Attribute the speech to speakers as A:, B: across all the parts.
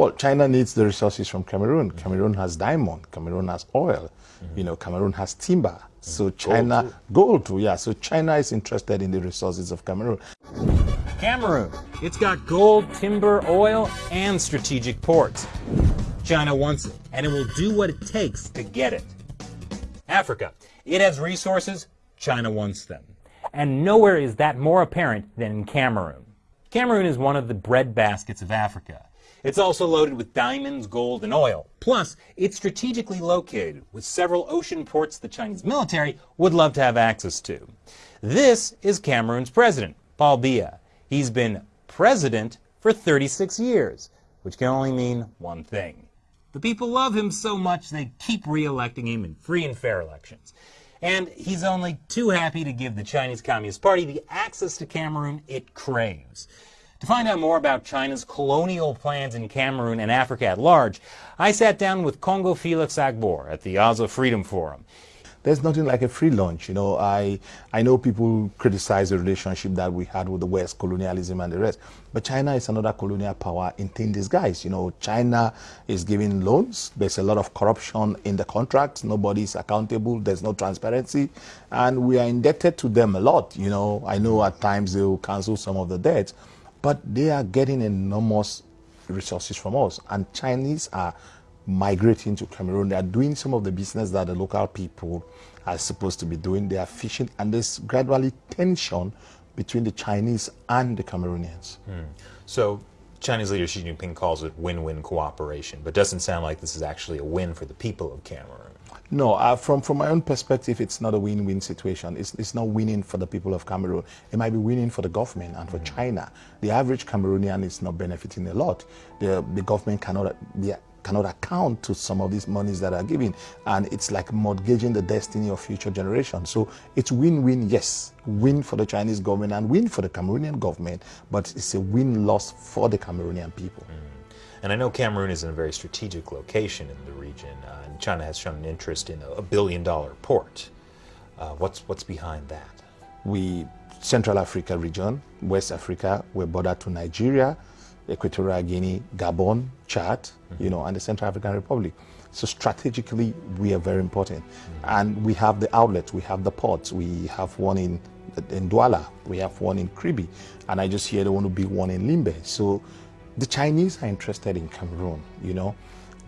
A: Well, China needs the resources from Cameroon. Cameroon has diamond. Cameroon has oil. Mm. You know, Cameroon has timber. So China, gold too. gold too, yeah. So China is interested in the resources of Cameroon.
B: Cameroon. It's got gold, timber, oil, and strategic ports. China wants it, and it will do what it takes to get it. Africa. It has resources, China wants them. And nowhere is that more apparent than in Cameroon. Cameroon is one of the breadbaskets of Africa. It's also loaded with diamonds, gold, and oil. Plus, it's strategically located with several ocean ports the Chinese military would love to have access to. This is Cameroon's president, Paul Biya. He's been president for 36 years, which can only mean one thing. The people love him so much they keep re-electing him in free and fair elections. And he's only too happy to give the Chinese Communist Party the access to Cameroon it craves. To find out more about China's colonial plans in Cameroon and Africa at large, I sat down with Nkongho Felix Agbor at the Oslo Freedom Forum.
A: There's nothing like a free lunch. You know, I, I know people criticize the relationship that we had with the West, colonialism and the rest, but China is another colonial power in thin disguise. You know, China is giving loans. There's a lot of corruption in the contracts. Nobody is accountable. There's no transparency. And we are indebted to them a lot. You know, I know at times they will cancel some of the debts, but they are getting enormous resources from us. And Chinese are migrating to Cameroon. They are doing some of the business that the local people are supposed to be doing. They are fishing, and there's gradually tension between the Chinese and the Cameroonians.
B: Hmm. So Chinese leader Xi Jinping calls it win-win cooperation, but doesn't sound like this is actually a win for the people of Cameroon.
A: No, uh, from, from my own perspective, it's not a win-win situation. It's, it's not winning for the people of Cameroon. It might be winning for the government and for mm China. The average Cameroonian is not benefiting a lot. The, the government cannot be cannot account to some of these monies that are given and it's like mortgaging the destiny of future generations so it's win-win yes win for the chinese government and win for the cameroonian government but it's a win-loss for the cameroonian people mm.
B: And I know Cameroon is in a very strategic location in the region, uh, and China has shown an interest in a, a billion dollar port. Uh, what's, what's behind that?
A: We, Central Africa region, West Africa, we're border to Nigeria, Equatorial Guinea, Gabon, Chad, mm -hmm. you know, and the Central African Republic. So strategically, we are very important. Mm -hmm. And we have the outlets, we have the ports, we have one in, in Douala, we have one in Kribi, and I just hear they want to be one in Limbe. So the Chinese are interested in Cameroon, you know.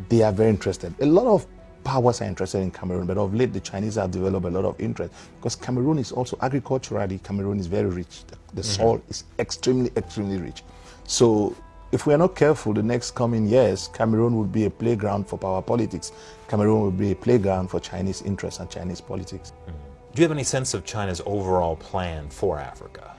A: They are very interested. A lot of powers are interested in Cameroon, but of late the Chinese have developed a lot of interest because Cameroon is also agriculturally, Cameroon is very rich. The, the mm -hmm. soil is extremely, extremely rich. So if we are not careful, the next coming years, Cameroon will be a playground for power politics. Cameroon will be a playground for Chinese interests and Chinese politics. Mm -hmm.
B: Do you have any sense of China's overall plan for Africa?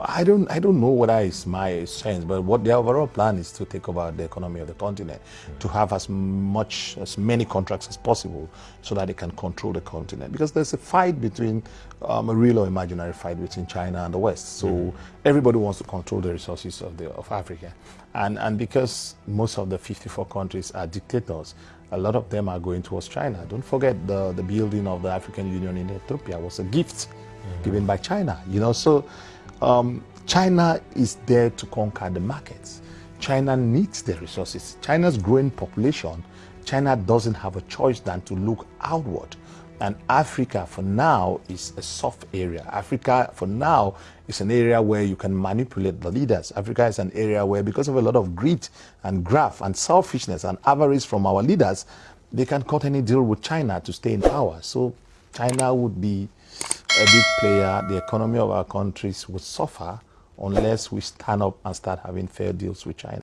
A: I don't, I don't know whether it's my sense, but what the overall plan is to take over the economy of the continent, mm. to have as much, as many contracts as possible so that they can control the continent. Because there's a fight between, um, a real or imaginary fight between China and the West. So mm. everybody wants to control the resources of, the, of Africa. And, and because most of the 54 countries are dictators, a lot of them are going towards China. Don't forget the, the building of the African Union in Ethiopia was a gift mm. given by China, you know, so um, China is there to conquer the markets. China needs the resources. China's growing population, China doesn't have a choice than to look outward. And Africa, for now, is a soft area. Africa, for now, is an area where you can manipulate the leaders. Africa is an area where, because of a lot of greed and graft and selfishness and avarice from our leaders, they can cut any deal with China to stay in power. So China would be a big player, the economy of our countries would suffer unless we stand up and start having fair deals with China.